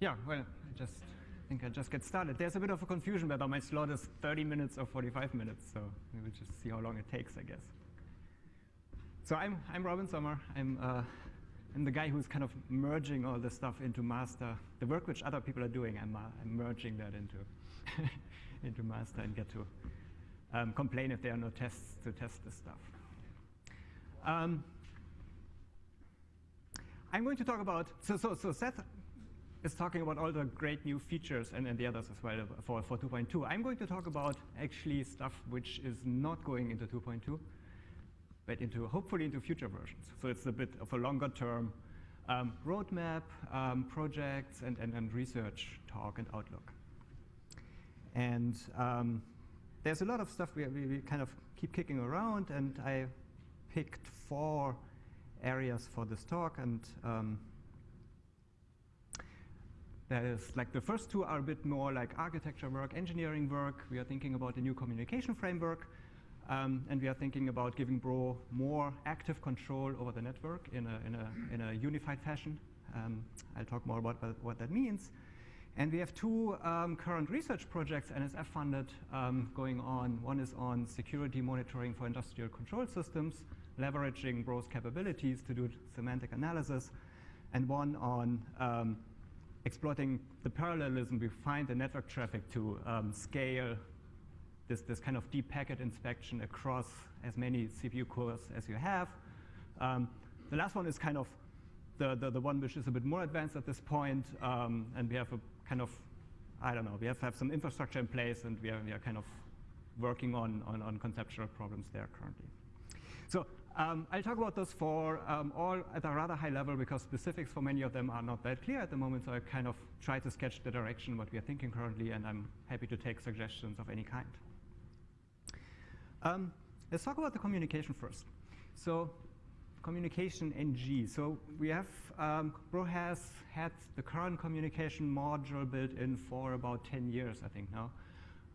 yeah, well, I just think I just get started. There's a bit of a confusion whether my slot is 30 minutes or 45 minutes, so we will just see how long it takes, I guess. So I'm, I'm Robin Sommer. I'm, uh, I'm the guy who's kind of merging all this stuff into master. The work which other people are doing, I'm, uh, I'm merging that into, into master and get to um, complain if there are no tests to test this stuff. Um, I'm going to talk about, so, so, so Seth is talking about all the great new features and, and the others as well for, for 2.2. I'm going to talk about actually stuff which is not going into 2.2, but into hopefully into future versions. So it's a bit of a longer term um, roadmap, um, projects, and, and, and, research talk and outlook. And um, there's a lot of stuff we, we, we kind of keep kicking around, and I picked four areas for this talk. And that is like the first two are a bit more like architecture work, engineering work. We are thinking about a new communication framework. Um, and we are thinking about giving Bro more active control over the network in a, in a, in a unified fashion. Um, I'll talk more about what that means. And we have two um, current research projects, NSF funded, um, going on. One is on security monitoring for industrial control systems, leveraging Bro's capabilities to do semantic analysis, and one on um, exploiting the parallelism we find the network traffic to um, scale this, this kind of deep packet inspection across as many CPU cores as you have. Um, the last one is kind of the, the, the, one which is a bit more advanced at this point, um, and we have a kind of, I don't know, we have, have some infrastructure in place, and we are, we are kind of working on, on, on conceptual problems there currently. So um, I'll talk about those four um, all at a rather high level because specifics for many of them are not that clear at the moment, so I kind of try to sketch the direction what we are thinking currently, and I'm happy to take suggestions of any kind. Um, let's talk about the communication first. So communication NG. So we have, um, Bro has had the current communication module built in for about 10 years, I think now.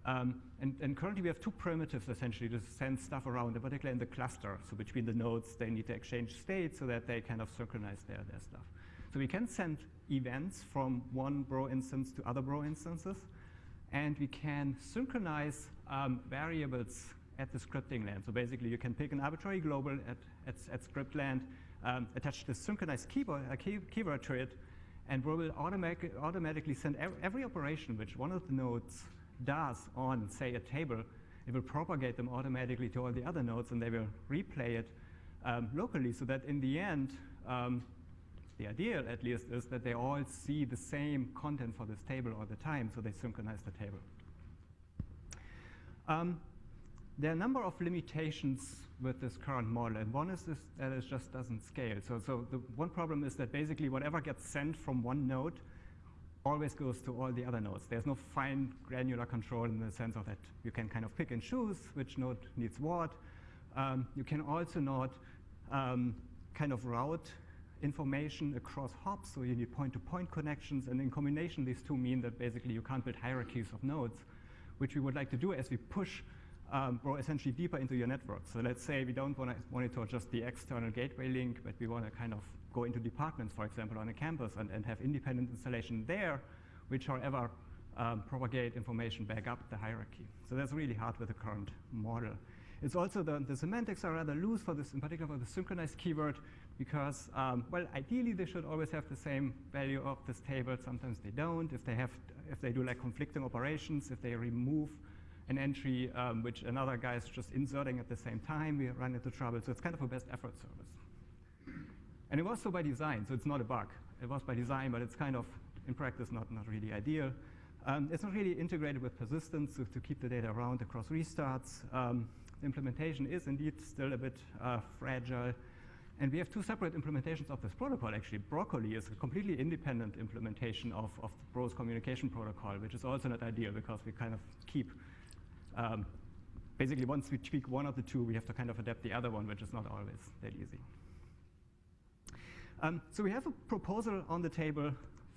Um, and, and, currently we have two primitives essentially to send stuff around, particularly in the cluster. So between the nodes, they need to exchange state so that they kind of synchronize their, their stuff. So we can send events from one Bro instance to other Bro instances. And we can synchronize um, variables at the scripting land. So basically, you can pick an arbitrary global at, at, at script land, um, attach the synchronized keyboard, uh, key, keyword to it, and we will automatic, automatically send every operation which one of the nodes does on, say, a table. It will propagate them automatically to all the other nodes, and they will replay it um, locally so that in the end, um, the ideal at least is that they all see the same content for this table all the time, so they synchronize the table. Um, there are a number of limitations with this current model, and one is that it just doesn't scale. So, so the one problem is that basically whatever gets sent from one node always goes to all the other nodes. There's no fine granular control in the sense of that you can kind of pick and choose which node needs what. Um, you can also not um, kind of route information across hops, so you need point-to-point -point connections, and in combination, these two mean that basically you can't build hierarchies of nodes, which we would like to do as we push um, or essentially deeper into your network. So let's say we don't want to monitor just the external gateway link, but we want to kind of go into departments, for example, on a campus and, and have independent installation there, which, however, um, propagate information back up the hierarchy. So that's really hard with the current model. It's also the, the semantics are rather loose for this, in particular for the synchronized keyword, because, um, well, ideally they should always have the same value of this table. Sometimes they don't. If they have, if they do like conflicting operations, if they remove an entry um, which another guy is just inserting at the same time, we run into trouble. So it's kind of a best effort service. And it was so by design, so it's not a bug. It was by design, but it's kind of, in practice, not, not really ideal. Um, it's not really integrated with persistence to, keep the data around across restarts. Um, the implementation is indeed still a bit uh, fragile. And we have two separate implementations of this protocol, actually. Broccoli is a completely independent implementation of, of the Bro's communication protocol, which is also not ideal because we kind of keep um, basically, once we tweak one of the two, we have to kind of adapt the other one, which is not always that easy. Um, so we have a proposal on the table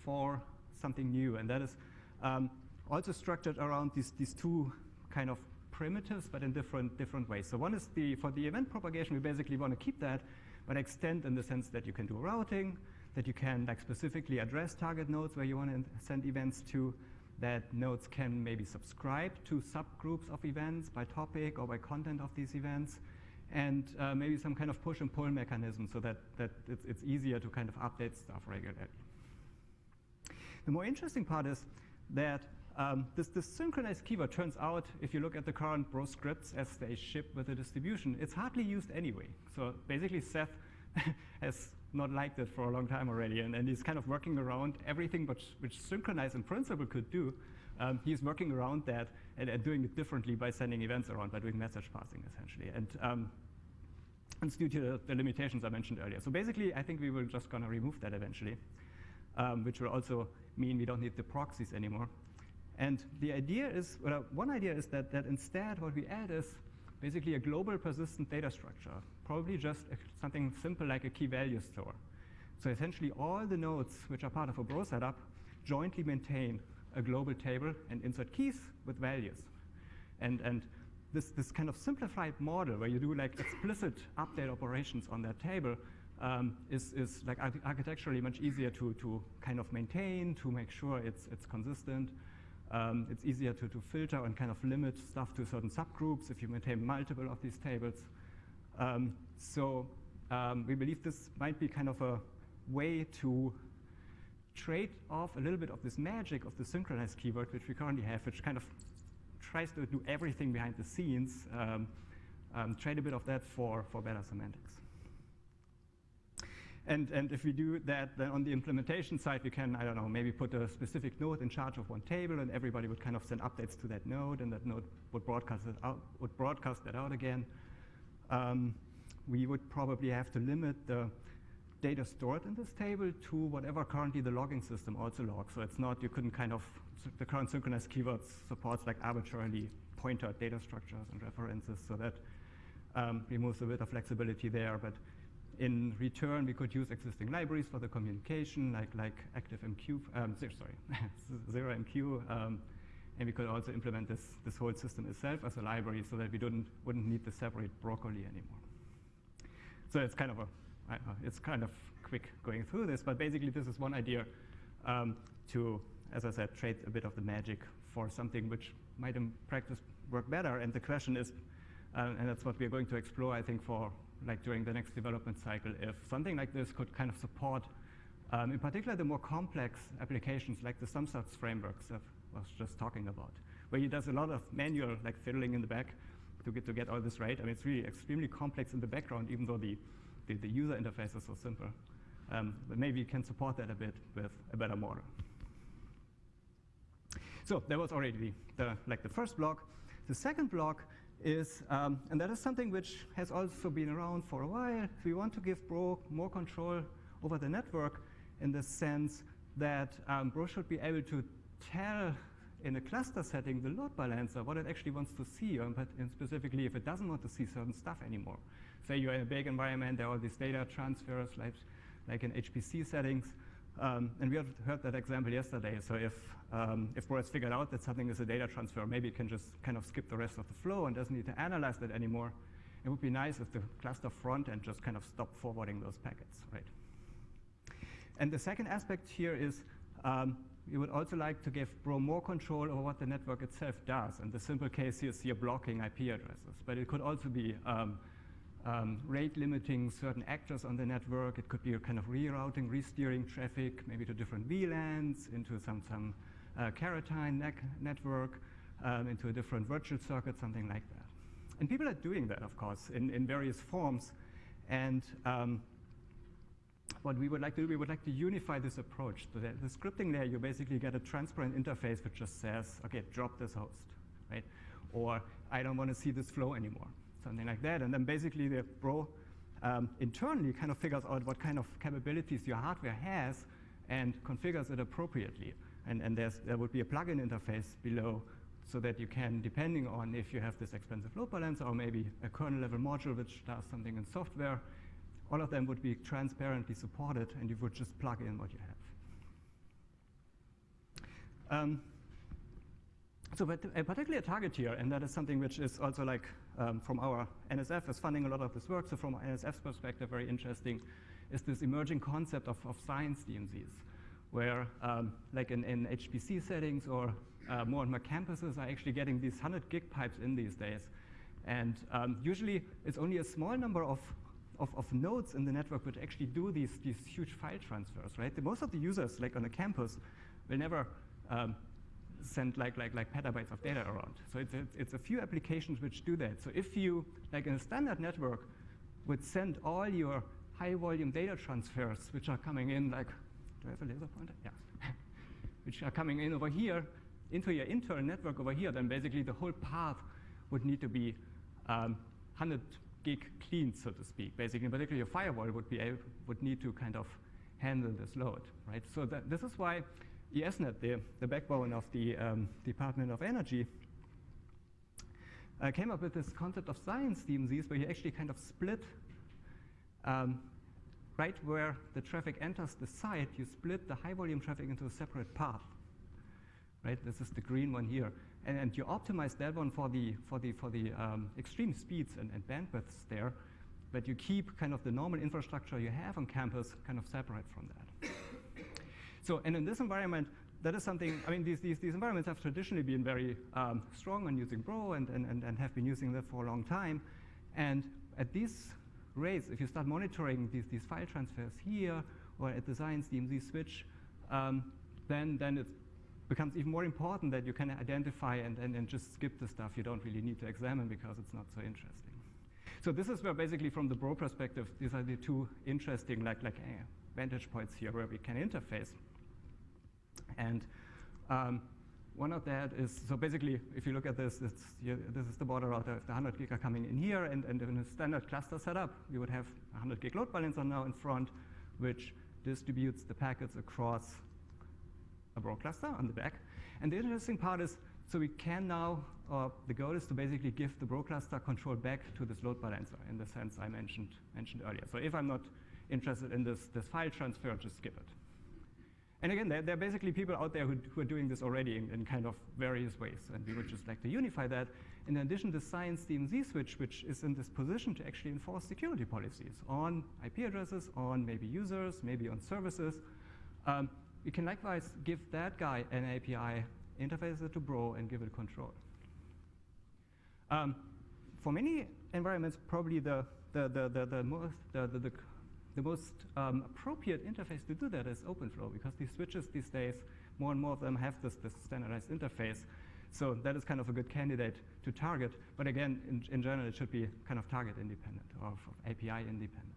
for something new, and that is um, also structured around these, these two kind of primitives, but in different, different ways. So one is the, for the event propagation, we basically want to keep that, but extend in the sense that you can do routing, that you can like specifically address target nodes where you want to send events to, that nodes can maybe subscribe to subgroups of events by topic or by content of these events, and uh, maybe some kind of push and pull mechanism so that, that it's, it's easier to kind of update stuff regularly. The more interesting part is that um, this, this, synchronized keyword turns out, if you look at the current Bro scripts as they ship with the distribution, it's hardly used anyway. So basically, Seth has not liked it for a long time already, and, and he's kind of working around everything which, which synchronize in principle could do. Um, he's working around that and, and, doing it differently by sending events around, by doing message passing, essentially. And um, it's due to the, the, limitations I mentioned earlier. So basically, I think we will just going to remove that eventually, um, which will also mean we don't need the proxies anymore. And the idea is, well, one idea is that, that instead what we add is basically a global persistent data structure, probably just a, something simple like a key value store. So essentially all the nodes which are part of a Bro setup jointly maintain a global table and insert keys with values. And, and this, this kind of simplified model where you do like explicit update operations on that table um, is, is like architecturally much easier to, to kind of maintain, to make sure it's, it's consistent. Um, it's easier to, to filter and kind of limit stuff to certain subgroups if you maintain multiple of these tables. Um, so um, we believe this might be kind of a way to trade off a little bit of this magic of the synchronized keyword, which we currently have, which kind of tries to do everything behind the scenes, um, um, trade a bit of that for, for better semantics. And, and if we do that, then on the implementation side, we can, I don't know, maybe put a specific node in charge of one table, and everybody would kind of send updates to that node, and that node would broadcast, it out, would broadcast that out again. Um, we would probably have to limit the data stored in this table to whatever currently the logging system also logs. So it's not, you couldn't kind of, the current synchronized keywords supports like arbitrarily pointer data structures and references, so that um, removes a bit of flexibility there. But in return, we could use existing libraries for the communication, like, like ActiveMQ, um, sorry, ZeroMQ, um, and we could also implement this, this whole system itself as a library so that we don't, wouldn't need to separate broccoli anymore. So it's kind of a, it's kind of quick going through this, but basically this is one idea um, to, as I said, trade a bit of the magic for something which might in practice work better. And the question is, uh, and that's what we're going to explore, I think, for like during the next development cycle, if something like this could kind of support, um, in particular, the more complex applications like the SumStats frameworks that I was just talking about, where he does a lot of manual like fiddling in the back to get to get all this right. I mean, it's really extremely complex in the background, even though the, the, the user interface is so simple. Um, but maybe you can support that a bit with a better model. So that was already the, like the first block. The second block is, um, and that is something which has also been around for a while. We want to give Bro more control over the network in the sense that um, Bro should be able to tell in a cluster setting the load balancer what it actually wants to see, um, but specifically if it doesn't want to see certain stuff anymore. Say you're in a big environment, there are all these data transfers like, like in HPC settings, um, and we heard that example yesterday. So if, um, if Bro has figured out that something is a data transfer, maybe it can just kind of skip the rest of the flow and doesn't need to analyze that anymore. It would be nice if the cluster front end just kind of stopped forwarding those packets, right? And the second aspect here is um, we would also like to give Bro more control over what the network itself does. And the simple case here is here blocking IP addresses. But it could also be um, um, rate limiting certain actors on the network. It could be a kind of rerouting, resteering traffic, maybe to different VLANs, into some, some uh, ne network, um, into a different virtual circuit, something like that. And people are doing that, of course, in, in various forms. And um, what we would like to do, we would like to unify this approach. So that the scripting layer, you basically get a transparent interface which just says, okay, drop this host, right? Or I don't want to see this flow anymore something like that. And then basically the Bro um, internally kind of figures out what kind of capabilities your hardware has and configures it appropriately. And, and there would be a plugin interface below so that you can, depending on if you have this expensive load balancer or maybe a kernel level module which does something in software, all of them would be transparently supported and you would just plug in what you have. Um, so but a particular target here, and that is something which is also like um, from our NSF is funding a lot of this work, so from NSF's perspective, very interesting, is this emerging concept of, of science DMZs, where um, like in, in HPC settings or uh, more and more campuses are actually getting these 100 gig pipes in these days. And um, usually it's only a small number of, of, of, nodes in the network which actually do these, these huge file transfers, right? The, most of the users, like on a campus, will never um, send like, like, like petabytes of data around. So it's, it's, it's a few applications which do that. So if you, like in a standard network, would send all your high volume data transfers, which are coming in like, do I have a laser pointer? Yeah. which are coming in over here, into your internal network over here, then basically the whole path would need to be um, 100 gig clean, so to speak. Basically, particularly your firewall would be able, would need to kind of handle this load, right? So that, this is why ESNet, the, the backbone of the um, Department of Energy, uh, came up with this concept of science DMZs where you actually kind of split um, right where the traffic enters the site, you split the high volume traffic into a separate path. Right? This is the green one here. And, and you optimize that one for the, for the, for the um, extreme speeds and, and bandwidths there, but you keep kind of the normal infrastructure you have on campus kind of separate from that. So, and in this environment, that is something, I mean, these, these, these environments have traditionally been very um, strong on using Bro and, and, and, and have been using that for a long time. And at these rates, if you start monitoring these, these file transfers here or at the Science DMZ switch, um, then, then it becomes even more important that you can identify and, and, and just skip the stuff you don't really need to examine because it's not so interesting. So this is where basically from the Bro perspective, these are the two interesting like, like uh, vantage points here where we can interface. And um, one of that is, so basically, if you look at this, you, this is the border router. If the 100 gig are coming in here, and, and in a standard cluster setup, you would have a 100 gig load balancer now in front, which distributes the packets across a Bro cluster on the back. And the interesting part is, so we can now, uh, the goal is to basically give the Bro cluster control back to this load balancer in the sense I mentioned, mentioned earlier. So if I'm not interested in this, this file transfer, just skip it. And again, there, there, are basically people out there who, who are doing this already in, in, kind of various ways, and we would just like to unify that. In addition, the Science DMZ switch, which is in this position to actually enforce security policies on IP addresses, on maybe users, maybe on services, um, you can likewise give that guy an API, interface it to Bro, and give it control. Um, for many environments, probably the, the, the, the, the, most, the, the, the the most um, appropriate interface to do that is OpenFlow because these switches these days, more and more of them have this, this standardized interface. So that is kind of a good candidate to target. But again, in, in general, it should be kind of target independent or API independent.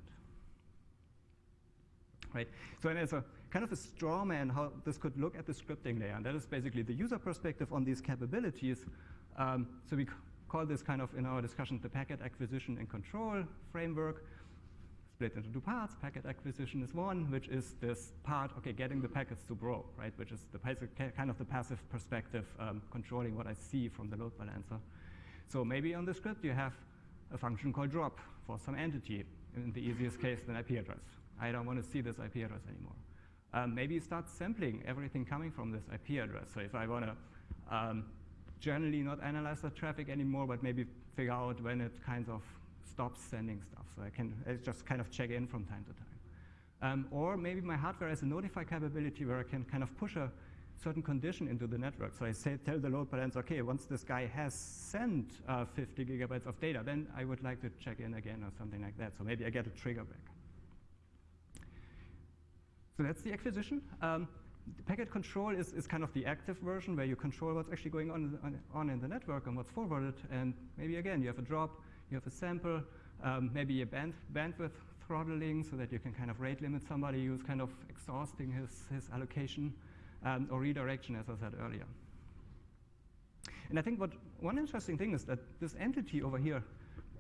Right? So there's a kind of a straw man how this could look at the scripting layer. And that is basically the user perspective on these capabilities. Um, so we call this kind of in our discussion the packet acquisition and control framework split into two parts. Packet acquisition is one, which is this part, okay, getting the packets to Bro, right, which is the kind of the passive perspective, um, controlling what I see from the load balancer. So maybe on the script you have a function called drop for some entity, in the easiest case, an IP address. I don't want to see this IP address anymore. Um, maybe you start sampling everything coming from this IP address. So if I want to um, generally not analyze the traffic anymore, but maybe figure out when it kind of stops sending stuff. So I can I just kind of check in from time to time. Um, or maybe my hardware has a notify capability where I can kind of push a certain condition into the network. So I say, tell the load balancer, okay, once this guy has sent uh, 50 gigabytes of data, then I would like to check in again or something like that. So maybe I get a trigger back. So that's the acquisition. Um, the packet control is, is kind of the active version where you control what's actually going on, on, on in the network and what's forwarded. And maybe again, you have a drop, you have a sample, um, maybe a band, bandwidth throttling so that you can kind of rate limit somebody who's kind of exhausting his, his allocation, um, or redirection, as I said earlier. And I think what one interesting thing is that this entity over here,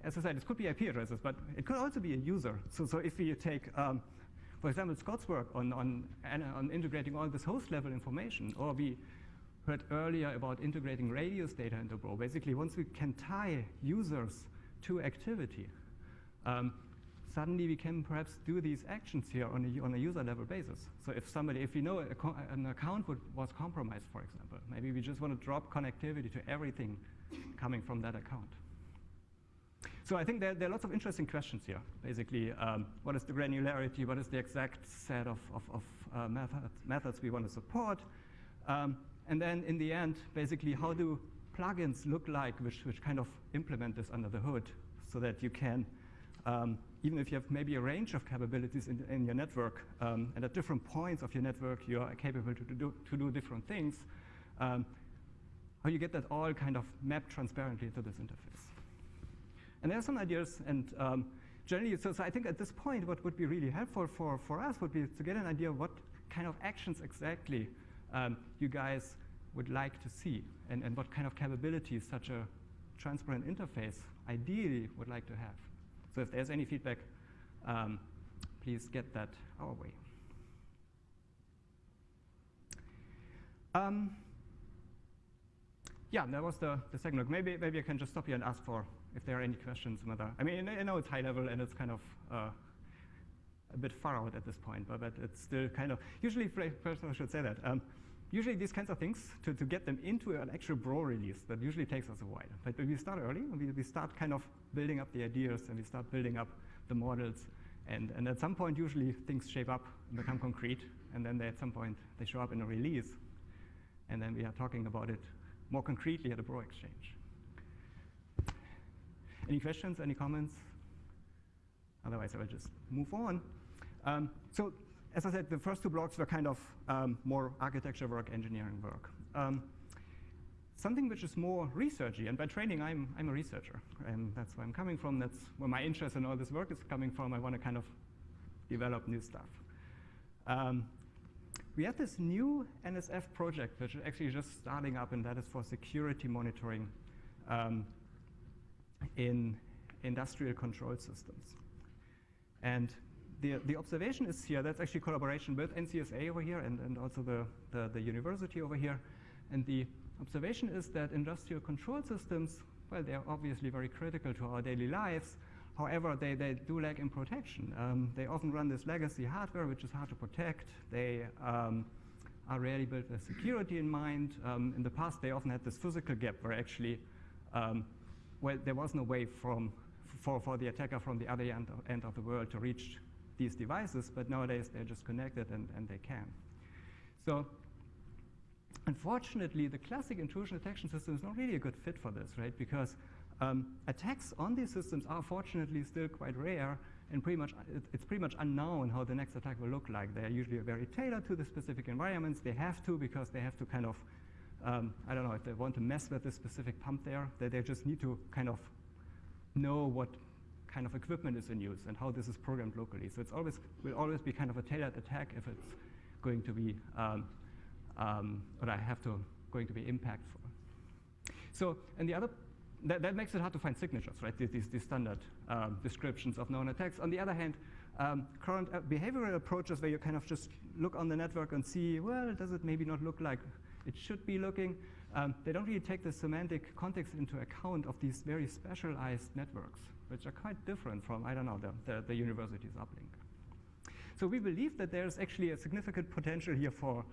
as I said, it could be IP addresses, but it could also be a user. So, so if we take, um, for example, Scott's work on, on, on integrating all this host level information, or we heard earlier about integrating radius data into Bro. Basically, once we can tie users to activity. Um, suddenly we can perhaps do these actions here on a, on a user level basis. So if somebody, if we know an account would, was compromised, for example, maybe we just want to drop connectivity to everything coming from that account. so I think there, there, are lots of interesting questions here. Basically, um, what is the granularity? What is the exact set of, of, of uh, methods, methods we want to support? Um, and then in the end, basically, how do plugins look like which, which kind of implement this under the hood so that you can, um, even if you have maybe a range of capabilities in, in your network, um, and at different points of your network, you are capable to do, to do different things, um, how you get that all kind of mapped transparently to this interface. And there are some ideas, and um, generally, so, so I think at this point, what would be really helpful for, for us would be to get an idea of what kind of actions exactly um, you guys would like to see, and, and what kind of capabilities such a transparent interface ideally would like to have. So if there's any feedback, um, please get that our way. Um, yeah, that was the, the second look. Maybe, maybe I can just stop here and ask for if there are any questions. Whether, I mean, I know it's high level and it's kind of uh, a bit far out at this point, but, but it's still kind of, usually, first I should say that, um, usually these kinds of things, to, to get them into an actual Bro release, that usually takes us a while. But we start early, we, we start kind of building up the ideas and we start building up the models. And, and at some point, usually things shape up and become concrete. And then they, at some point, they show up in a release. And then we are talking about it more concretely at a Bro exchange. Any questions, any comments? Otherwise, I will just move on. Um, so as I said, the first two blocks were kind of um, more architecture work, engineering work. Um, something which is more researchy, and by training, I'm, I'm a researcher, and that's where I'm coming from. That's where my interest in all this work is coming from. I want to kind of develop new stuff. Um, we have this new NSF project, which is actually just starting up, and that is for security monitoring um, in industrial control systems. And the, the observation is here, that's actually collaboration with NCSA over here and, and also the, the, the university over here. And the observation is that industrial control systems, well, they're obviously very critical to our daily lives. However, they, they do lack in protection. Um, they often run this legacy hardware, which is hard to protect. They um, are rarely built with security in mind. Um, in the past, they often had this physical gap where actually, um, well, there was no way from, for, for the attacker from the other end of, end of the world to reach these devices, but nowadays they're just connected and, and they can. So unfortunately, the classic intrusion detection system is not really a good fit for this, right? Because um, attacks on these systems are fortunately still quite rare, and pretty much it, it's pretty much unknown how the next attack will look like. They're usually very tailored to the specific environments. They have to because they have to kind of, um, I don't know, if they want to mess with this specific pump there, they, they just need to kind of know what kind of equipment is in use and how this is programmed locally. So it's always will always be kind of a tailored attack if it's going to be um, um, what I have to going to be impactful. So and the other that, that makes it hard to find signatures, right? These, these standard um, descriptions of known attacks. On the other hand, um, current uh, behavioral approaches where you kind of just look on the network and see, well, does it maybe not look like it should be looking? Um, they don't really take the semantic context into account of these very specialized networks which are quite different from, I don't know, the, the, the university's uplink. So we believe that there's actually a significant potential here for,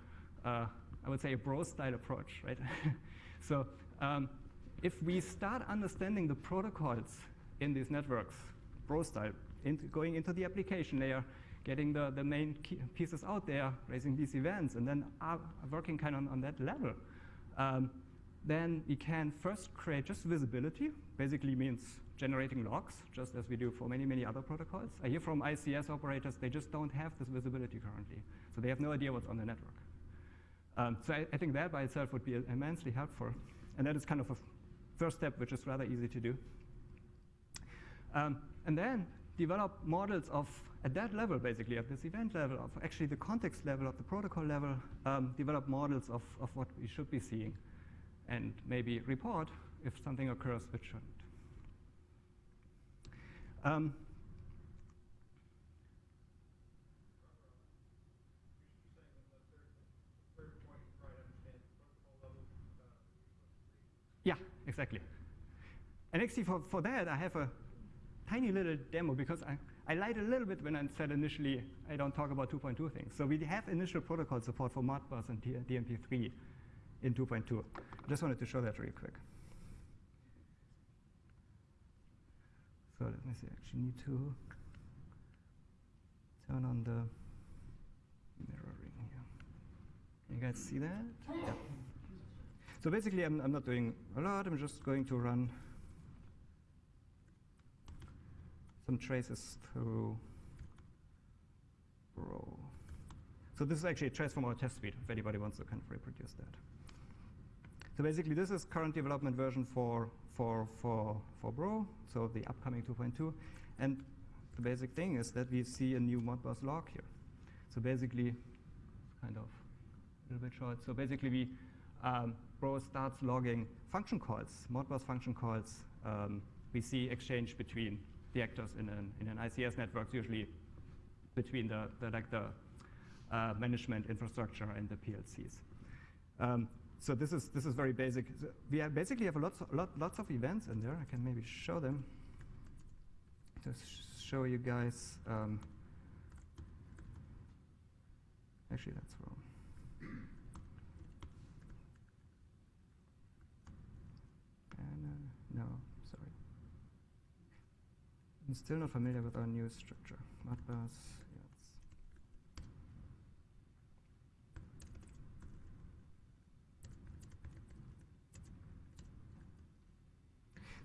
uh, I would say, a bro-style approach, right? so um, if we start understanding the protocols in these networks, bro-style, into going into the application layer, getting the, the main pieces out there, raising these events, and then uh, working kind of on, on that level, um, then we can first create just visibility, basically means generating logs, just as we do for many, many other protocols. I hear from ICS operators, they just don't have this visibility currently. So they have no idea what's on the network. Um, so I, I, think that by itself would be immensely helpful. And that is kind of a first step, which is rather easy to do. Um, and then develop models of, at that level, basically, at this event level, of actually the context level, of the protocol level, um, develop models of, of what we should be seeing and maybe report if something occurs which shouldn't. Um, yeah, exactly. And actually for, for that, I have a tiny little demo because I, I lied a little bit when I said initially I don't talk about 2.2 things. So we have initial protocol support for Modbus and DNP3 in 2.2. I just wanted to show that really quick. So let me see, I actually need to turn on the mirroring here. Can you guys see that? Yeah. So basically, I'm, I'm not doing a lot. I'm just going to run some traces through Bro. So this is actually a trace from our test suite, if anybody wants to kind of reproduce that. So basically, this is current development version for, for, for, for Bro, so the upcoming 2.2. And the basic thing is that we see a new Modbus log here. So basically, kind of a little bit short. So basically, we um, Bro starts logging function calls, Modbus function calls. Um, we see exchange between the actors in an, in an ICS network, usually between the, the like the uh, management infrastructure and the PLCs. Um, so this is this is very basic. So we have basically have lots lot, lots of events in there. I can maybe show them. Just show you guys. Um, actually, that's wrong. And, uh, no, sorry. I'm still not familiar with our new structure. Modbus,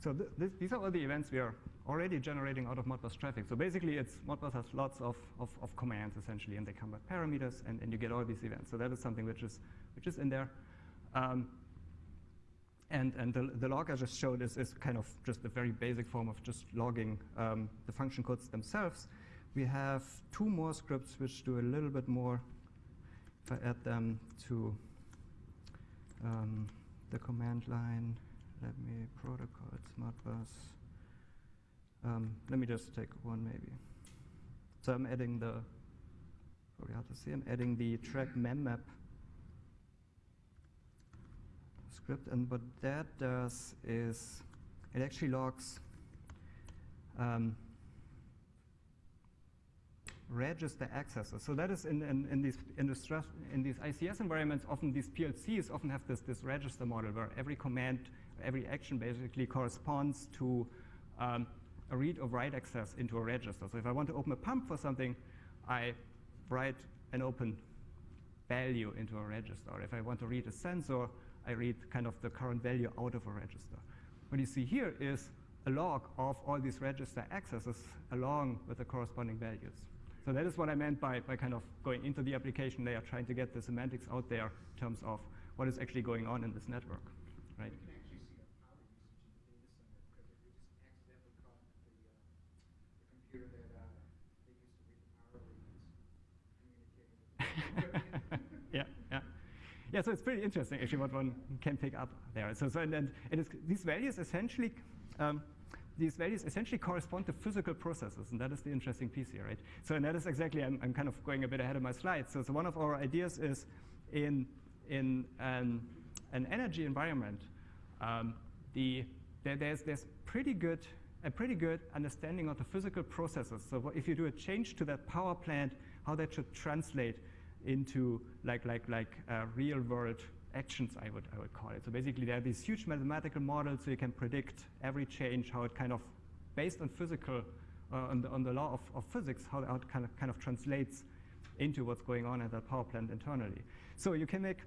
So th th these are all the events we are already generating out of Modbus traffic. So basically, it's Modbus has lots of, of, of commands essentially, and they come with parameters, and, and you get all these events. So that is something which is which is in there. Um, and, and the, the log I just showed is, is kind of just a very basic form of just logging um, the function codes themselves. We have two more scripts which do a little bit more. If I add them to um, the command line, let me protocols, modbus. Um, let me just take one maybe. So I'm adding the, probably hard to see, I'm adding the track memmap script, and what that does is it actually logs um, register accesses. So that is in, in, in these in, the in these ICS environments, often these PLCs often have this, this register model where every command, every action basically corresponds to um, a read or write access into a register. So if I want to open a pump for something, I write an open value into a register. Or if I want to read a sensor, I read kind of the current value out of a register. What you see here is a log of all these register accesses along with the corresponding values. So that is what I meant by, by kind of going into the application layer, trying to get the semantics out there in terms of what is actually going on in this network, right? yeah, yeah. Yeah, so it's pretty interesting actually what one can pick up there. So, so and, and these values essentially um, these values essentially correspond to physical processes, and that is the interesting piece here, right? So, and that is exactly, I'm, I'm kind of going a bit ahead of my slides. So, so one of our ideas is in, in an, an energy environment, um, the, there, there's, there's pretty good, a pretty good understanding of the physical processes. So if you do a change to that power plant, how that should translate into like, like, like uh, real world actions, I would, I would call it. So basically, there are these huge mathematical models, so you can predict every change, how it kind of, based on physical, uh, on, the, on the law of, of physics, how, it kind of, kind of translates into what's going on at that power plant internally. So you can make,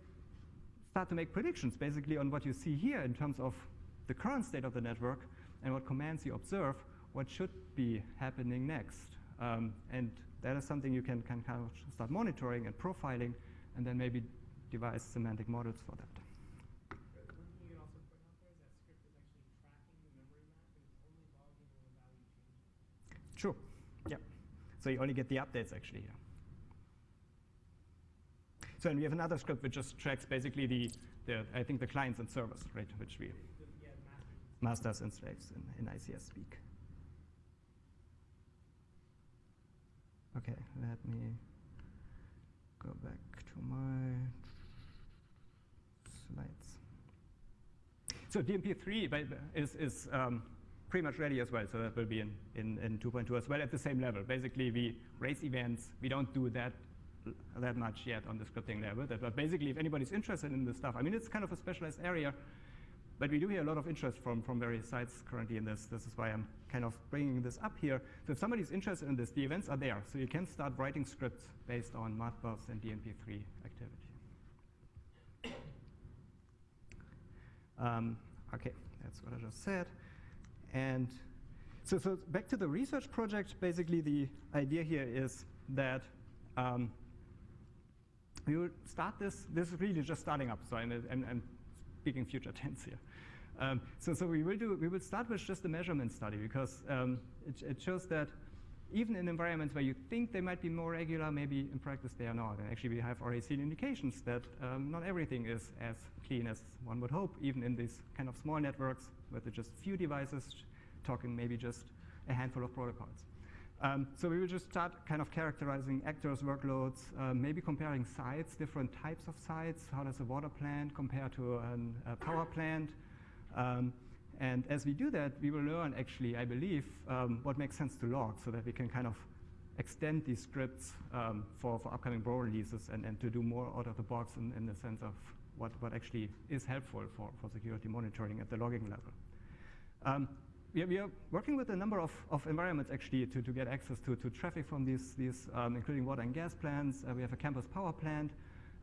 start to make predictions basically on what you see here in terms of the current state of the network and what commands you observe, what should be happening next. Um, and that is something you can, can kind of start monitoring and profiling and then maybe devise semantic models for that. True. Yeah. So you only get the updates actually here. So and we have another script which just tracks basically the, the I think the clients and servers, right, which we yeah, masters and slaves in, in ICS speak. Okay, let me go back to my slides. So DNP3 is, is um, pretty much ready as well, so that will be in, in, in 2.2 as well at the same level. Basically, we raise events. We don't do that that much yet on the scripting level, but basically, if anybody's interested in this stuff, I mean, it's kind of a specialized area. But we do hear a lot of interest from, from various sites currently in this. This is why I'm kind of bringing this up here. So if somebody's interested in this, the events are there. So you can start writing scripts based on Modbus and DNP3 activity. Um, okay, that's what I just said. And so, so back to the research project, basically the idea here is that um, we will start this, this is really just starting up, so I'm, I'm, I'm speaking future tense here. Um, so, so we will do, we will start with just a measurement study because um, it, it, shows that even in environments where you think they might be more regular, maybe in practice they are not. And actually we have already seen indications that um, not everything is as clean as one would hope, even in these kind of small networks with just few devices, talking maybe just a handful of protocols. Um, so we will just start kind of characterizing actors, workloads, uh, maybe comparing sites, different types of sites. How does a water plant compare to an, a power plant? Um, and as we do that, we will learn actually, I believe, um, what makes sense to log so that we can kind of extend these scripts um, for, for upcoming Bro releases and, and to do more out of the box in, in the sense of what, what actually is helpful for, for security monitoring at the logging level. We, are, we, are, working with a number of, of environments actually to, to get access to, to traffic from these, these um, including water and gas plants. Uh, we have a campus power plant.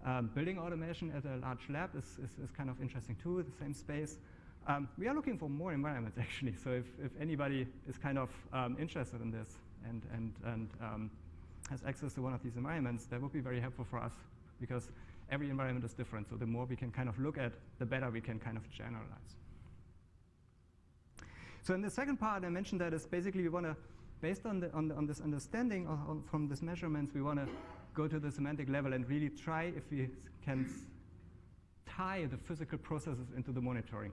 Um, building automation at a large lab is, is, is, kind of interesting too, the same space. Um, we are looking for more environments actually, so if, if anybody is kind of um, interested in this and, and, and um, has access to one of these environments, that would be very helpful for us because every environment is different, so the more we can kind of look at, the better we can kind of generalize. So in the second part, I mentioned that is basically we want to, based on, the, on, the, on this understanding of, on, from these measurements, we want to go to the semantic level and really try if we can tie the physical processes into the monitoring.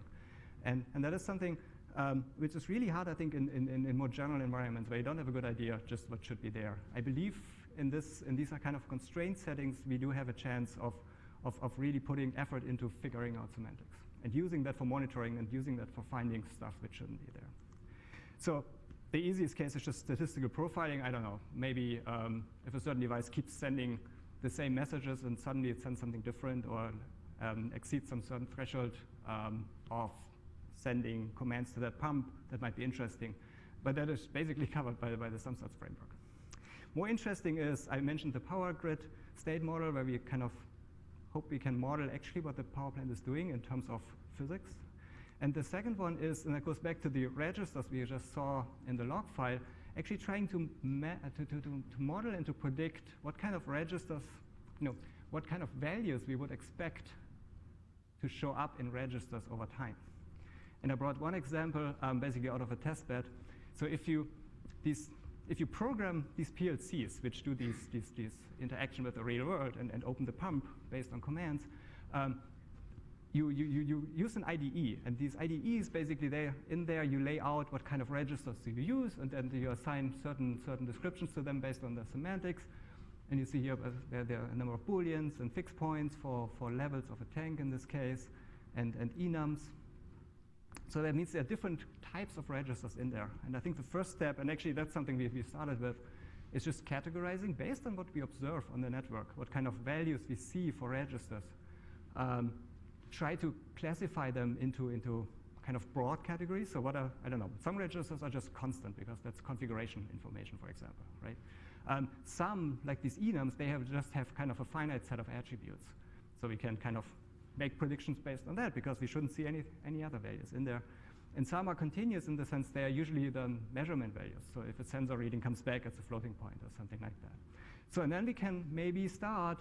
And, and that is something um, which is really hard, I think, in, in, in more general environments where you don't have a good idea just what should be there. I believe in, this, in these are kind of constrained settings, we do have a chance of, of, of really putting effort into figuring out semantics and using that for monitoring and using that for finding stuff which shouldn't be there. So the easiest case is just statistical profiling. I don't know, maybe um, if a certain device keeps sending the same messages and suddenly it sends something different or um, exceeds some certain threshold um, of sending commands to that pump, that might be interesting. But that is basically covered by, by the SumStats framework. More interesting is, I mentioned the power grid state model where we kind of hope we can model actually what the power plant is doing in terms of physics. And the second one is, and that goes back to the registers we just saw in the log file, actually trying to, to, to, to, model and to predict what kind of registers, you know, what kind of values we would expect to show up in registers over time. And I brought one example um, basically out of a test bed. So if you, these if you program these PLCs, which do these, these, these interaction with the real world and, and open the pump based on commands, um, you, you, you, use an IDE, and these IDEs basically, they in there you lay out what kind of registers do you use, and then you assign certain, certain descriptions to them based on the semantics. And you see here uh, there, there, are a number of booleans and fixed points for, for levels of a tank in this case, and, and enums. So that means there are different types of registers in there. And I think the first step, and actually that's something we, we started with, is just categorizing based on what we observe on the network, what kind of values we see for registers. Um, try to classify them into, into kind of broad categories. So what are, I don't know, some registers are just constant because that's configuration information, for example, right? Um, some, like these enums, they have just have kind of a finite set of attributes. So we can kind of make predictions based on that because we shouldn't see any, any other values in there. And some are continuous in the sense they are usually the measurement values. So if a sensor reading comes back, it's a floating point or something like that. So and then we can maybe start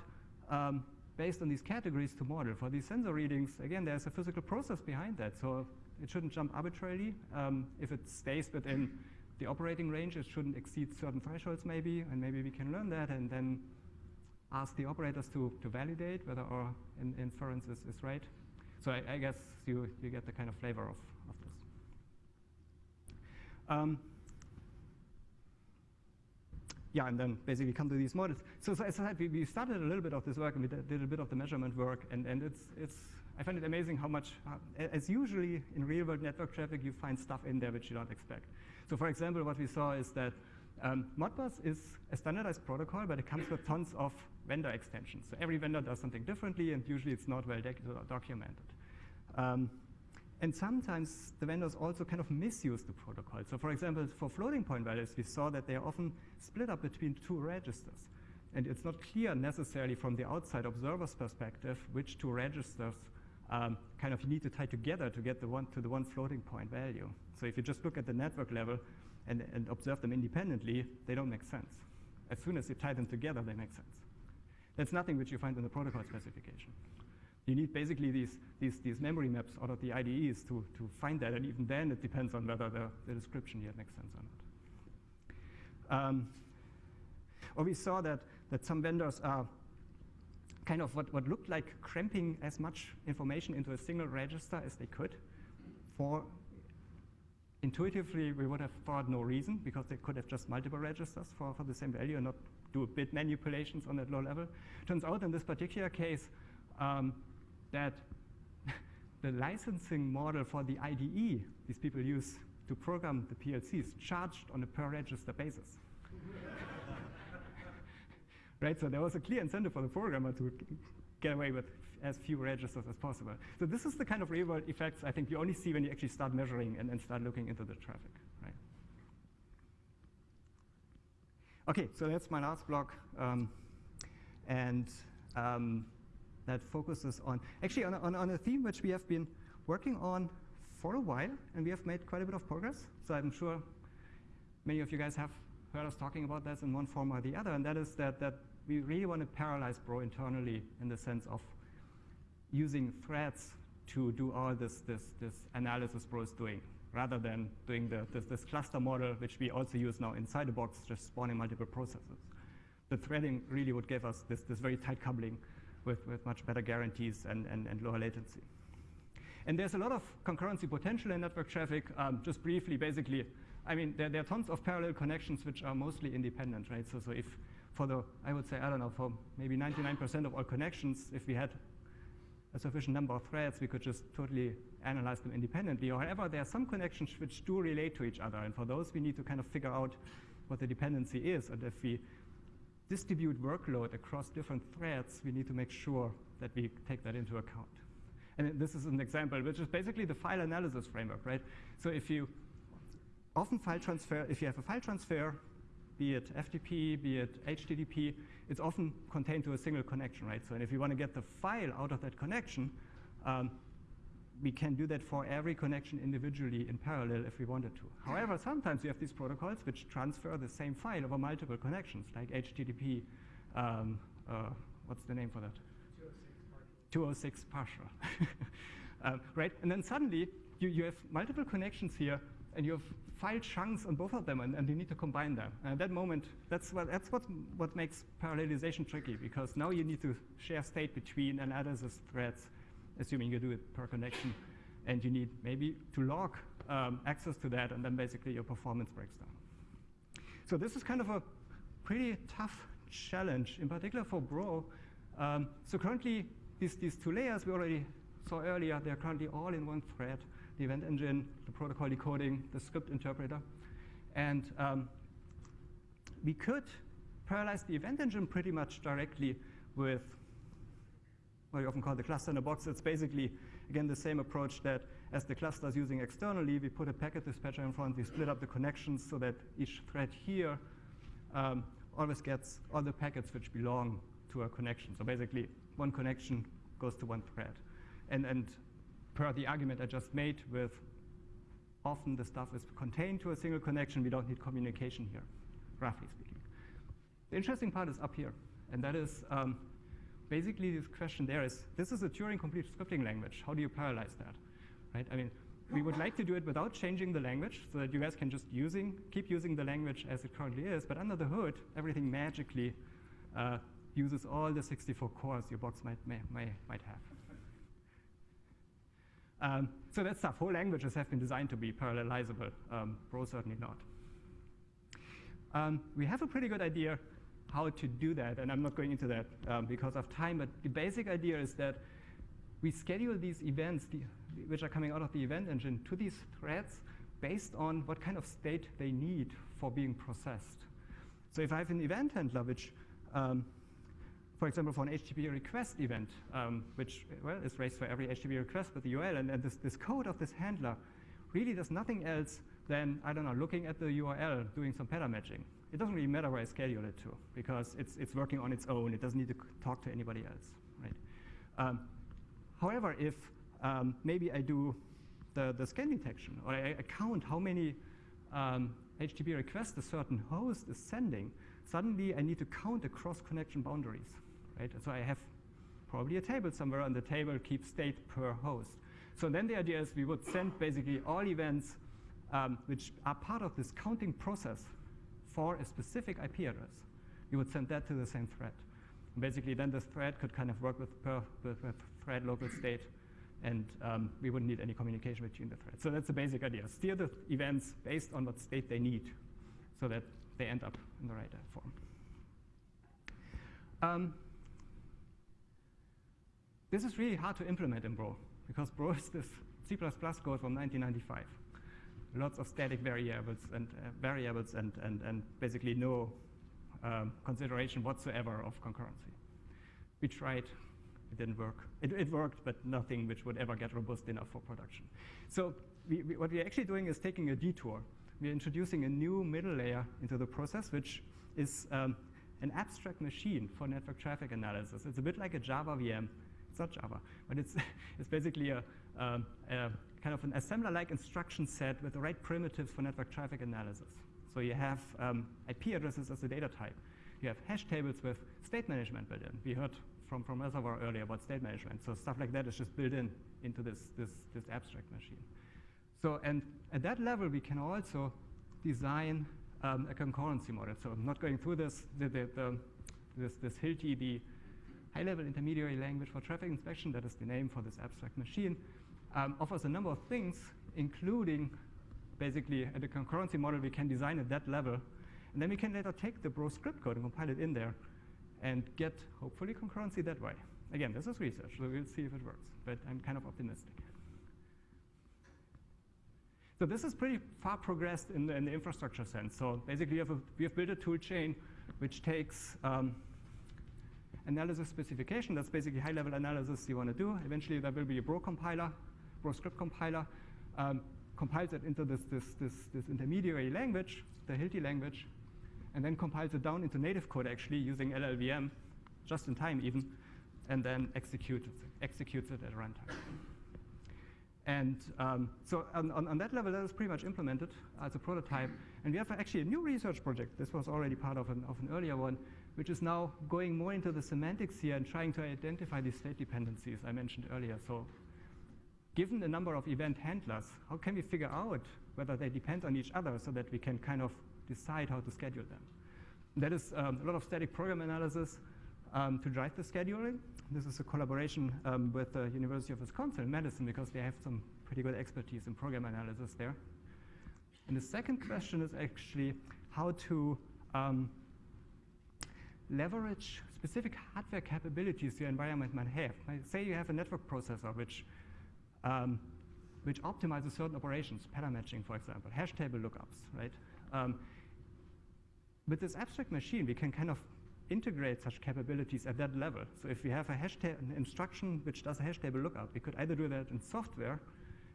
um, based on these categories to model. For these sensor readings, again, there's a physical process behind that. So it shouldn't jump arbitrarily. Um, if it stays within the operating range, it shouldn't exceed certain thresholds maybe, and maybe we can learn that and then ask the operators to, to validate whether our in inference is, is right. So I, I, guess you, you get the kind of flavor of, of this. Um, yeah, and then basically come to these models. So, so as I said, we, we, started a little bit of this work and we did, a bit of the measurement work, and, and it's, it's, I find it amazing how much, uh, as usually in real world network traffic, you find stuff in there which you don't expect. So for example, what we saw is that um, Modbus is a standardized protocol, but it comes with tons of vendor extensions. So every vendor does something differently, and usually it's not well documented. Um, and sometimes the vendors also kind of misuse the protocol. So for example, for floating point values, we saw that they are often split up between two registers. And it's not clear necessarily from the outside observer's perspective which two registers um, kind of you need to tie together to get the one to the one floating point value. So if you just look at the network level and, and observe them independently, they don't make sense. As soon as you tie them together, they make sense. That's nothing which you find in the protocol specification. You need basically these, these, these memory maps out of the IDEs to, to find that, and even then it depends on whether the, the description here makes sense or not. Um, or we saw that, that some vendors are kind of what, what looked like cramping as much information into a single register as they could. For intuitively, we would have thought no reason because they could have just multiple registers for, for the same value and not do bit manipulations on that low level. Turns out in this particular case um, that the licensing model for the IDE these people use to program the PLCs charged on a per register basis right? So there was a clear incentive for the programmer to get away with as few registers as possible. So this is the kind of real-world effects I think you only see when you actually start measuring and, and start looking into the traffic, right? Okay, so that's my last block. Um, and um, that focuses on, actually on, on, on a theme which we have been working on for a while, and we have made quite a bit of progress. So I'm sure many of you guys have heard us talking about this in one form or the other, and that is that, that we really want to parallelize Bro internally in the sense of using threads to do all this, this, this analysis Bro is doing, rather than doing the, this, this cluster model, which we also use now inside the box, just spawning multiple processes. The threading really would give us this, this very tight coupling with, with much better guarantees and, and, and lower latency. And there's a lot of concurrency potential in network traffic. Um, just briefly, basically, I mean, there, there, are tons of parallel connections which are mostly independent, right? So, so if for the, I would say, I don't know, for maybe 99% of all connections, if we had a sufficient number of threads, we could just totally analyze them independently. However, there are some connections which do relate to each other, and for those we need to kind of figure out what the dependency is, and if we distribute workload across different threads, we need to make sure that we take that into account. And this is an example, which is basically the file analysis framework, right? So if you often file transfer, if you have a file transfer, be it FTP, be it HTTP, it's often contained to a single connection, right? So and if you want to get the file out of that connection, um, we can do that for every connection individually in parallel if we wanted to. However, sometimes you have these protocols which transfer the same file over multiple connections, like HTTP, um, uh, what's the name for that? 206 partial. 206 partial. um, right, and then suddenly you, you have multiple connections here and you have file chunks on both of them, and, and you need to combine them. And at that moment, that's what, that's what, what makes parallelization tricky, because now you need to share state between and analysis threads, assuming you do it per connection, and you need maybe to log um, access to that, and then basically your performance breaks down. So this is kind of a pretty tough challenge, in particular for Bro. Um, so currently, these, these two layers we already saw earlier, they're currently all in one thread the event engine, the protocol decoding, the script interpreter. And um, we could parallelize the event engine pretty much directly with what we often call the cluster in a box. It's basically, again, the same approach that as the cluster is using externally, we put a packet dispatcher in front, we split up the connections so that each thread here um, always gets all the packets which belong to a connection. So basically, one connection goes to one thread. And, and per the argument I just made with often the stuff is contained to a single connection, we don't need communication here, roughly speaking. The interesting part is up here, and that is um, basically this question there is, this is a Turing complete scripting language. How do you parallelize that? Right? I mean, we would like to do it without changing the language so that you guys can just using, keep using the language as it currently is, but under the hood, everything magically uh, uses all the 64 cores your box might, may, may, might have. Um, so that stuff, whole languages have been designed to be parallelizable. Um, Bro certainly not. Um, we have a pretty good idea how to do that, and I'm not going into that um, because of time, but the basic idea is that we schedule these events, the, which are coming out of the event engine, to these threads based on what kind of state they need for being processed. So if I have an event handler which um, for example, for an HTTP request event, um, which well is raised for every HTTP request with the URL, and, and this, this code of this handler really does nothing else than, I don't know, looking at the URL, doing some pattern matching. It doesn't really matter where I schedule it to, because it's, it's working on its own. It doesn't need to talk to anybody else, right? Um, however, if um, maybe I do the, the scan detection, or I, I count how many um, HTTP requests a certain host is sending, suddenly I need to count across connection boundaries, right? So I have probably a table somewhere, and the table keeps state per host. So then the idea is we would send basically all events um, which are part of this counting process for a specific IP address. You would send that to the same thread. And basically, then the thread could kind of work with, per, with, with thread local state, and um, we wouldn't need any communication between the threads. So that's the basic idea. Steer the events based on what state they need so that they end up in the right form. Um, this is really hard to implement in Bro, because this C++ code from 1995. Lots of static variables and uh, variables and, and, and basically no um, consideration whatsoever of concurrency. We tried, it didn't work. It, it, worked, but nothing which would ever get robust enough for production. So we, we, what we're actually doing is taking a detour. We're introducing a new middle layer into the process, which is um, an abstract machine for network traffic analysis. It's a bit like a Java VM. Not Java, but it's, it's basically a, um, a kind of an assembler-like instruction set with the right primitives for network traffic analysis. So you have um, IP addresses as a data type. You have hash tables with state management built in. We heard from, from Reservoir earlier about state management. So stuff like that is just built in into this, this, this abstract machine. So, and at that level, we can also design um, a concurrency model. So I'm not going through this, the, the, the, this, this Hilti, the high-level intermediary language for traffic inspection, that is the name for this abstract machine, um, offers a number of things, including basically at the concurrency model we can design at that level. And then we can later take the Bro script code and compile it in there and get, hopefully, concurrency that way. Again, this is research, so we'll see if it works, but I'm kind of optimistic. So this is pretty far progressed in the, in the infrastructure sense. So basically, we have, a, we have built a tool chain which takes um, analysis specification. That's basically high-level analysis you want to do. Eventually, there will be a Bro compiler, Bro script compiler, um, compiles it into this, this, this, this intermediary language, the Hilti language, and then compiles it down into native code actually using LLVM, just in time even, and then executes, executes it at runtime. And um, so on, on, on, that level, that is pretty much implemented as a prototype. And we have actually a new research project. This was already part of an, of an earlier one, which is now going more into the semantics here and trying to identify these state dependencies I mentioned earlier. So given the number of event handlers, how can we figure out whether they depend on each other so that we can kind of decide how to schedule them? That is um, a lot of static program analysis um, to drive the scheduling. This is a collaboration um, with the University of Wisconsin Madison because they have some pretty good expertise in program analysis there. And the second question is actually how to um, leverage specific hardware capabilities your environment might have. Say you have a network processor which, um, which optimizes certain operations, pattern matching, for example, hash table lookups, right? Um, with this abstract machine, we can kind of integrate such capabilities at that level. So if we have a hash an instruction which does a hash table lookup, we could either do that in software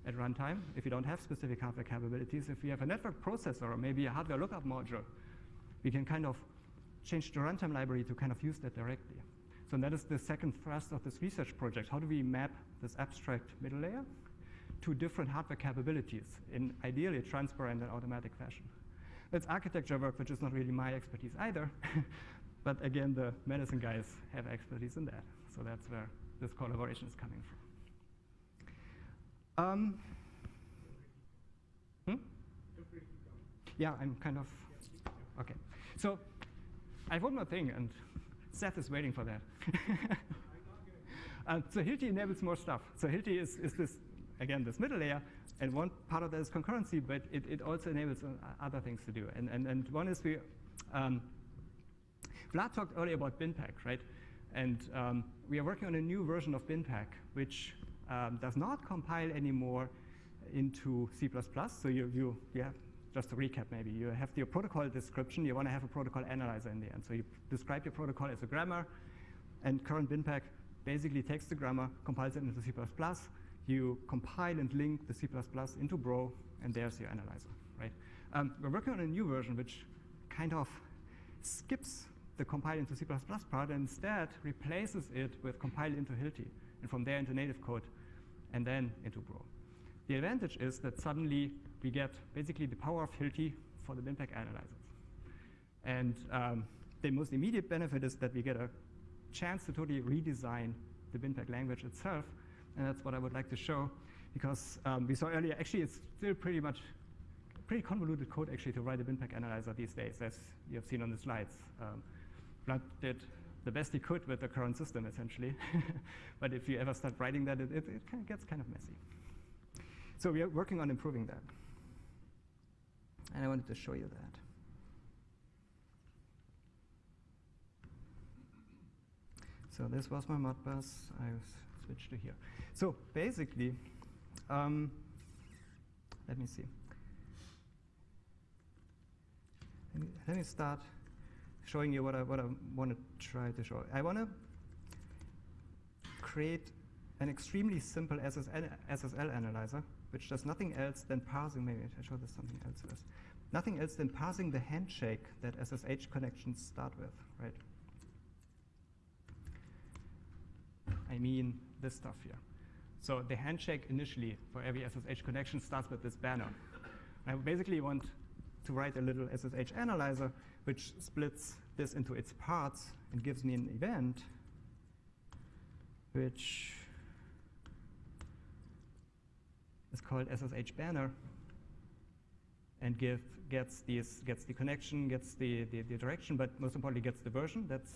at runtime if you don't have specific hardware capabilities. If we have a network processor or maybe a hardware lookup module, we can kind of change the runtime library to kind of use that directly. So that is the second thrust of this research project. How do we map this abstract middle layer to different hardware capabilities in ideally transparent and automatic fashion? That's architecture work, which is not really my expertise either. but again, the Madison guys have expertise in that. So that's where this collaboration is coming from. Um, hmm? Yeah, I'm kind of, okay. So I one more thing, and Seth is waiting for that. uh, so Hilti enables more stuff. So Hilti is, is this, again, this middle layer, and one part of that is concurrency, but it, it also enables uh, other things to do. And, and, and one is we, um, Vlad talked earlier about BinPAC, right? And um, we are working on a new version of BinPAC, which um, does not compile anymore into C++. So you, you, you have, just to recap maybe, you have your protocol description, you want to have a protocol analyzer in the end. So you describe your protocol as a grammar, And current BinPAC basically takes the grammar, compiles it into C++. You compile and link the C++ into Bro, and there's your analyzer, right? Um, we're working on a new version which kind of skips the compile into C++ part and instead replaces it with compile into Hilti, and from there into native code, and then into Bro. The advantage is that suddenly we get basically the power of Hilti for the BinPAC analyzers. And um, the most immediate benefit is that we get a chance to totally redesign the BinPAC language itself, and that's what I would like to show, because um, we saw earlier, actually it's still pretty much, pretty convoluted code actually to write a BinPAC analyzer these days, as you have seen on the slides. Um, Vlad did the best he could with the current system, essentially. but if you ever start writing that, it, it, it gets kind of messy. So we are working on improving that. And I wanted to show you that. So this was my Modbus. I switched to here. So basically, um, let me see. Let me, start showing you what I, what I want to try to show. I want to create an extremely simple SSL, SSL analyzer, which does nothing else than parsing, maybe I show this something else first. Nothing else than parsing the handshake that SSH connections start with, right? I mean this stuff here. So the handshake initially for every SSH connection starts with this banner. I basically want to write a little SSH analyzer which splits this into its parts and gives me an event which is called SSH banner and give, gets, these, gets the connection, gets the, the, the direction, but most importantly gets the version. That's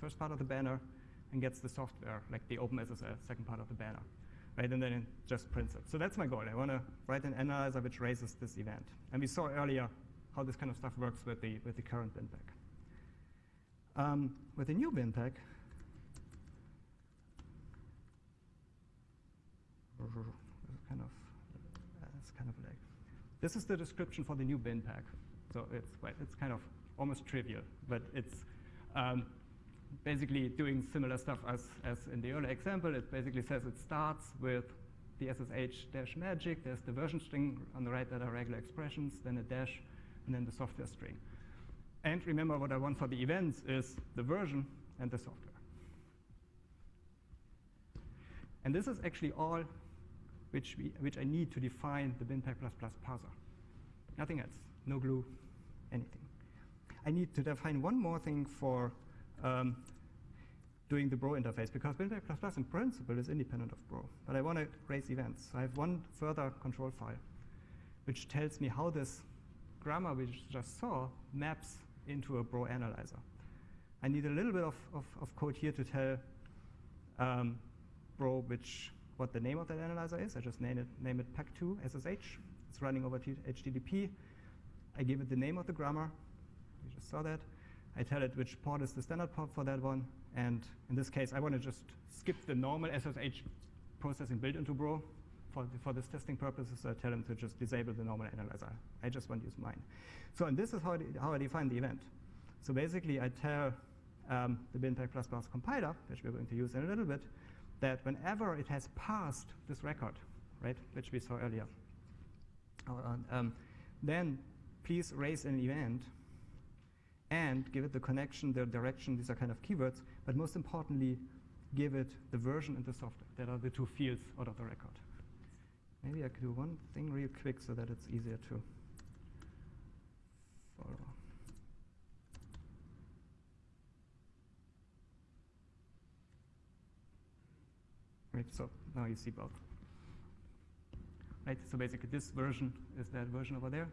first part of the banner and gets the software, like the OpenSSH, second part of the banner. Right, and then it just prints it. So that's my goal. I want to write an analyzer which raises this event. And we saw earlier how this kind of stuff works with the, with the current BinPAC. Um, with the new BinPAC, kind of, it's kind of like, this is the description for the new BinPAC. So it's, well, it's kind of almost trivial, but it's um, basically doing similar stuff as, as in the earlier example. It basically says it starts with the SSH dash magic. There's the version string on the right that are regular expressions, then a dash, and then the software string. And remember what I want for the events is the version and the software. And this is actually all which, we, which I need to define the BinPAC++ Plus parser. Nothing else, no glue, anything. I need to define one more thing for um, doing the Bro interface, because BinPAC++ Plus in principle is independent of Bro. But I want to raise events. So I have one further control file, which tells me how this grammar we just saw maps into a Bro analyzer. I need a little bit of, of, of code here to tell um, Bro which what the name of that analyzer is. I just name it, name it pac2 SSH. It's running over HTTP. I give it the name of the grammar. You just saw that. I tell it which port is the standard port for that one. And in this case, I want to just skip the normal SSH processing built into Bro for, for this testing purposes. So I tell them to just disable the normal analyzer. I just want to use mine. So and this is how how I define the event. So basically, I tell um, the BinPAC++ Plus compiler, which we're going to use in a little bit, that whenever it has passed this record, right, which we saw earlier, uh, um, then please raise an event and give it the connection, the direction, these are kind of keywords, but most importantly, give it the version and the software. That are the two fields out of the record. Maybe I could do one thing real quick so that it's easier to Right, so now you see both. Right, so basically this version is that version over there.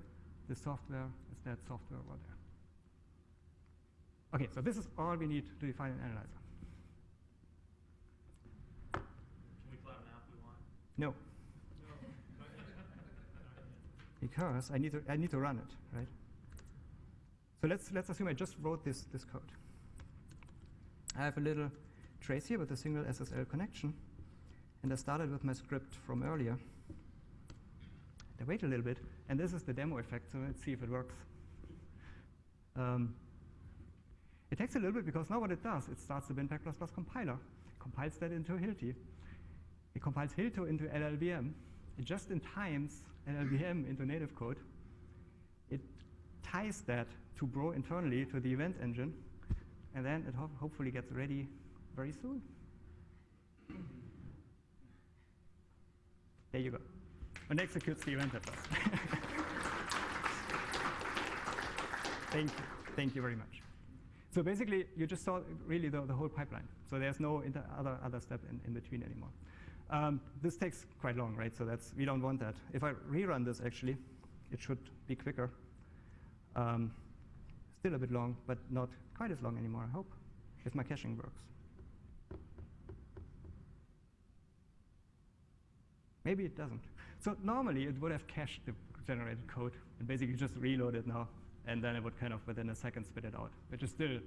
This software is that software over there. Okay, so this is all we need to define an analyzer. Can we plot an app we want? No. because I need to I need to run it, right? So let's let's assume I just wrote this this code. I have a little trace here with a single SSL connection, and I started with my script from earlier. I wait a little bit, and this is the demo effect, so let's see if it works. Um, It takes a little bit because now what it does, it starts the BinPAC++ compiler, compiles that into Hilti. It compiles Hilti into LLVM. It just in times LLVM into native code. It ties that to Bro internally to the event engine, and then it ho hopefully gets ready very soon. There you go. And executes the event address. Thank you. Thank you very much. So basically, you just saw really the, the whole pipeline. So there's no other, other step in, in between anymore. Um, this takes quite long, right? So that's, we don't want that. If I rerun this, actually, it should be quicker. Um, still a bit long, but not quite as long anymore, I hope, if my caching works. Maybe it doesn't. So normally, it would have cached the generated code and basically just reload it now, and then it would kind of within a second spit it out, which is still,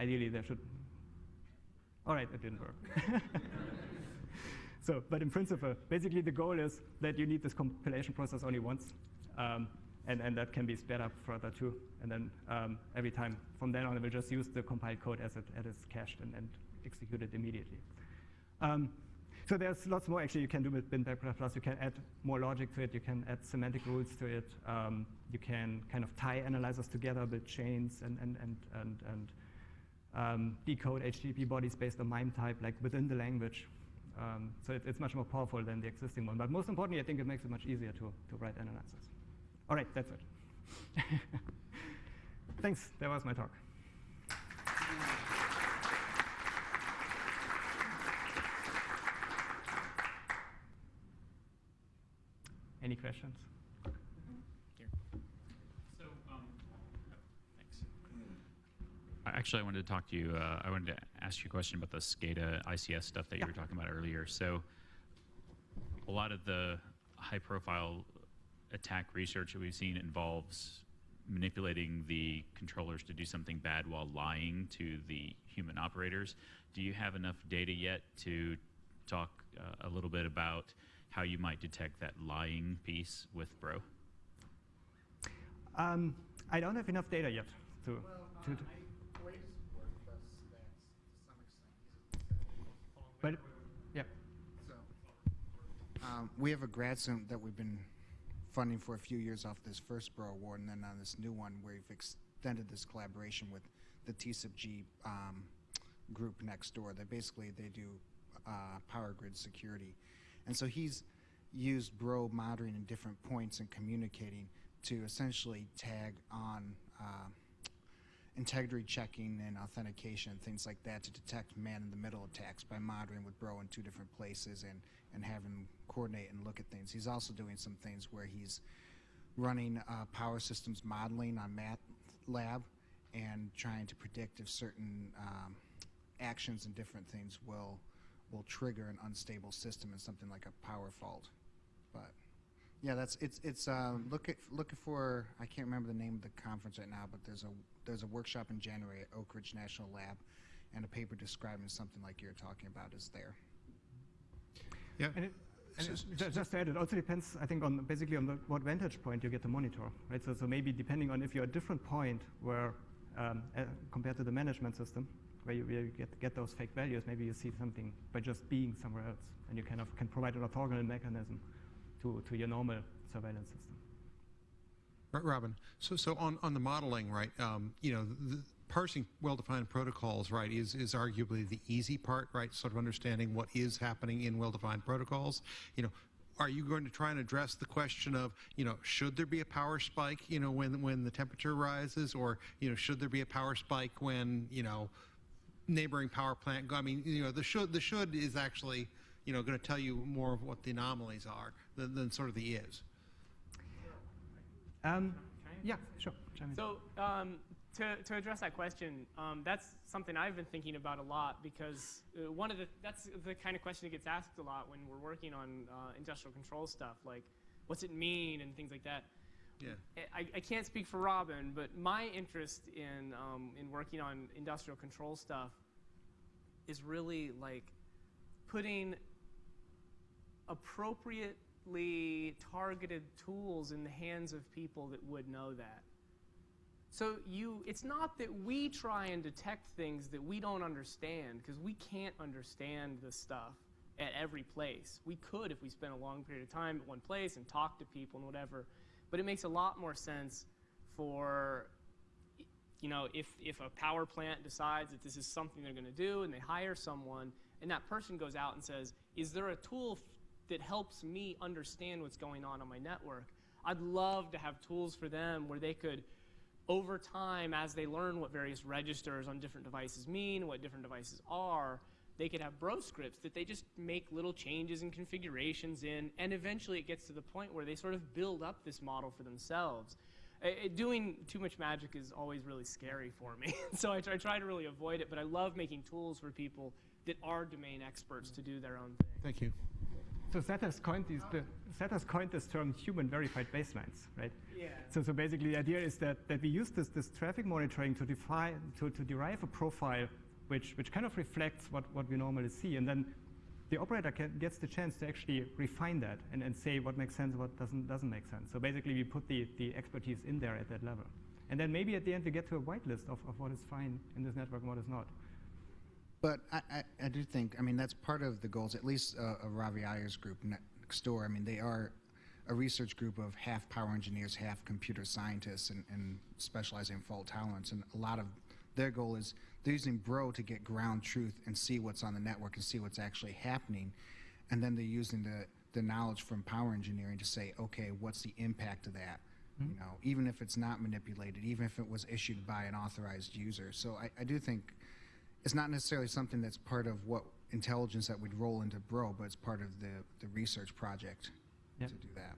ideally, there should. All right, it didn't work. So, but in principle, basically the goal is that you need this compilation process only once, um, and, and that can be sped up further too. And then um, every time from then on, it will just use the compiled code as it, as it's cached and, and execute it immediately. Um, so there's lots more actually you can do with BinPAC++. You can add more logic to it. You can add semantic rules to it. Um, you can kind of tie analyzers together, build chains, and, and, and, and, and um, decode HTTP bodies based on MIME type, like within the language. Um, so it, it's much more powerful than the existing one. But most importantly, I think it makes it much easier to, to write analyzers. All right, that's it. Thanks, that was my talk. Any questions? actually, I wanted to talk to you. Uh, I wanted to ask you a question about the SCADA ICS stuff that yeah. you were talking about earlier. So, a lot of the high-profile attack research that we've seen involves manipulating the controllers to do something bad while lying to the human operators. Do you have enough data yet to talk uh, a little bit about how you might detect that lying piece with Bro? Um, I don't have enough data yet to. Well, to, uh, to But, yeah. So, um, we have a grad student that we've been funding for a few years off this first Bro Award, and then on this new one, where we've extended this collaboration with the TCIP um, group next door. That basically they do uh, power grid security, and so he's used Bro monitoring in different points and communicating to essentially tag on. Uh, integrity checking and authentication things like that to detect man-in-the-middle attacks by monitoring with Bro in two different places and, and having coordinate and look at things. He's also doing some things where he's running uh, power systems modeling on MATLAB and trying to predict if certain um, actions and different things will will trigger an unstable system in something like a power fault. But yeah, that's it's it's um, look at looking for I can't remember the name of the conference right now, but there's a there's a workshop in January at Oak Ridge National Lab, and a paper describing something like you're talking about is there. Yeah. And, it, and it, just to add, it also depends, I think, on basically on the, what vantage point you get to monitor, right? So, so maybe depending on if you're at a different point where, um, uh, compared to the management system, where you, where you get, get those fake values, maybe you see something by just being somewhere else, and you kind of can provide an orthogonal mechanism to, to your normal surveillance system. Right, Robin, so so on, on the modeling, right? Um, you know, the, parsing well-defined protocols, right, is is arguably the easy part, right? Sort of understanding what is happening in well-defined protocols. You know, are you going to try and address the question of, you know, should there be a power spike, you know, when when the temperature rises, or you know, should there be a power spike when you know, neighboring power plant? I mean, you know, the should the should is actually, you know, going to tell you more of what the anomalies are than, than sort of the is. Um, yeah, sure. So um, to, to address that question, um, that's something I've been thinking about a lot because uh, one of the that's the kind of question that gets asked a lot when we're working on uh, industrial control stuff, like what's it mean and things like that. Yeah. I, I can't speak for Robin, but my interest in um, in working on industrial control stuff is really like putting appropriately targeted tools in the hands of people that would know that. So you, it's not that we try and detect things that we don't understand, because we can't understand this stuff at every place. We could if we spent a long period of time at one place and talked to people and whatever, but it makes a lot more sense for, you know, if, if a power plant decides that this is something they're going to do and they hire someone and that person goes out and says, is there a tool that helps me understand what's going on on my network? I'd love to have tools for them where they could over time, as they learn what various registers on different devices mean, what different devices are, they could have bro scripts that they just make little changes and configurations in, and eventually it gets to the point where they sort of build up this model for themselves. Uh, doing too much magic is always really scary for me, so I try, I try to really avoid it, but I love making tools for people that are domain experts to do their own thing. Thank you. So Seth has coined these, the, Seth has coined this term human verified baselines, right? Yeah. So, so basically the idea is that, that we use this, this traffic monitoring to define, to, to derive a profile which, which kind of reflects what, what we normally see. And then the operator can, gets the chance to actually refine that and, and say what makes sense, what doesn't, doesn't make sense. So basically we put the, the expertise in there at that level. And then maybe at the end we get to a whitelist of, of what is fine in this network and what is not. But I, I, I do think, I mean, that's part of the goals, at least uh, of Ravi Iyer's group next door. I mean, they are a research group of half power engineers, half computer scientists, and, and specializing in fault tolerance. And a lot of their goal is they're using Bro to get ground truth and see what's on the network and see what's actually happening. And then they're using the, the knowledge from power engineering to say, okay, what's the impact of that? Hmm. You know, even if it's not manipulated, even if it was issued by an authorized user. So I, I do think it's not necessarily something that's part of what intelligence that we'd roll into Bro, but it's part of the, the research project Yeah. to do that.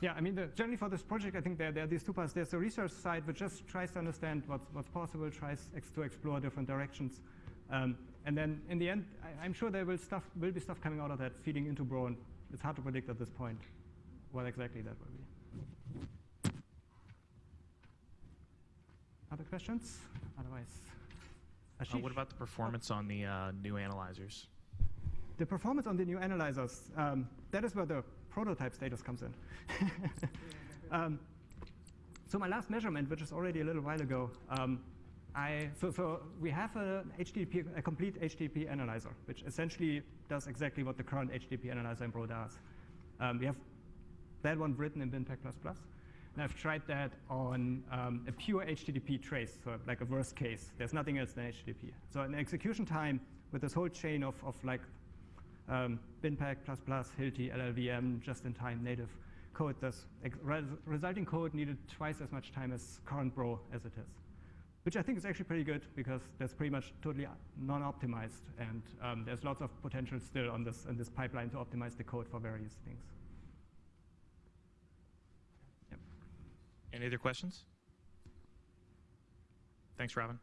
Yeah, I mean, the, generally for this project, I think there, there are these two parts. There's the research side, which just tries to understand what's, what's possible, tries ex- to explore different directions. Um, and then in the end, I, I'm sure there will, stuff, will be stuff coming out of that feeding into Bro, and it's hard to predict at this point what exactly that will be. Other questions? Otherwise, Uh, what about the performance on the uh, new analyzers? The performance on the new analyzers, um, that is where the prototype status comes in. um, so my last measurement, which is already a little while ago, um, I, so, so we have a, HTTP, a complete HTTP analyzer, which essentially does exactly what the current HTTP analyzer in Bro does. Um, we have that one written in BinPAC++. And I've tried that on um, a pure HTTP trace, so like a worst case. There's nothing else than HTTP. So an execution time with this whole chain of, of like um, BinPAC++, plus Hilti, LLVM, just-in-time native code, this res- resulting code needed twice as much time as current Bro as it is, which I think is actually pretty good because that's pretty much totally non-optimized, and um, there's lots of potential still on this in this pipeline to optimize the code for various things. Any other questions? Thanks, Robin.